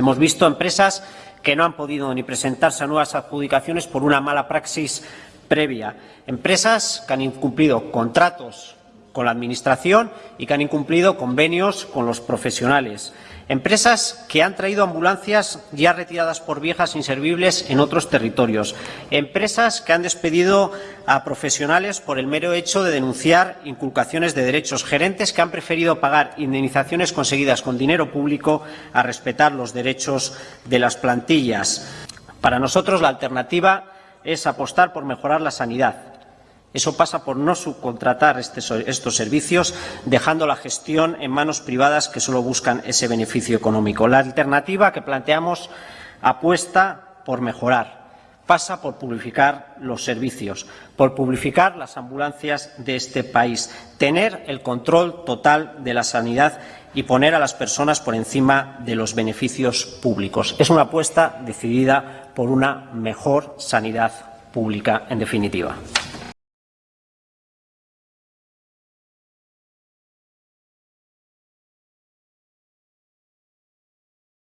Hemos visto empresas que no han podido ni presentarse a nuevas adjudicaciones por una mala praxis previa. Empresas que han incumplido contratos con la Administración y que han incumplido convenios con los profesionales. Empresas que han traído ambulancias ya retiradas por viejas inservibles en otros territorios. Empresas que han despedido a profesionales por el mero hecho de denunciar inculcaciones de derechos. Gerentes que han preferido pagar indemnizaciones conseguidas con dinero público a respetar los derechos de las plantillas. Para nosotros la alternativa es apostar por mejorar la sanidad, eso pasa por no subcontratar este estos servicios, dejando la gestión en manos privadas que solo buscan ese beneficio económico. La alternativa que planteamos apuesta por mejorar, pasa por publificar los servicios, por publificar las ambulancias de este país, tener el control total de la sanidad y poner a las personas por encima de los beneficios públicos. Es una apuesta decidida por una mejor sanidad pública, en definitiva.